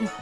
嗯。